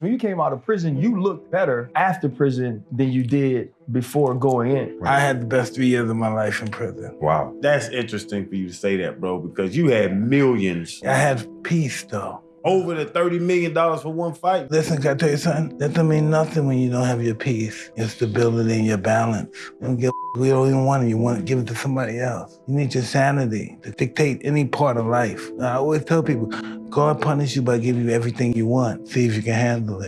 When you came out of prison, you mm-hmm. looked better after prison than you did before going in. I had the best three years of my life in prison. Wow. That's interesting for you to say that, bro, because you had millions. I had peace, though. Over the $30 million for one fight. Listen, can I tell you something? That don't mean nothing when you don't have your peace, your stability, and your balance. Don't give we don't even want it. You want to give it to somebody else. You need your sanity to dictate any part of life. I always tell people, God punish you by giving you everything you want. See if you can handle it.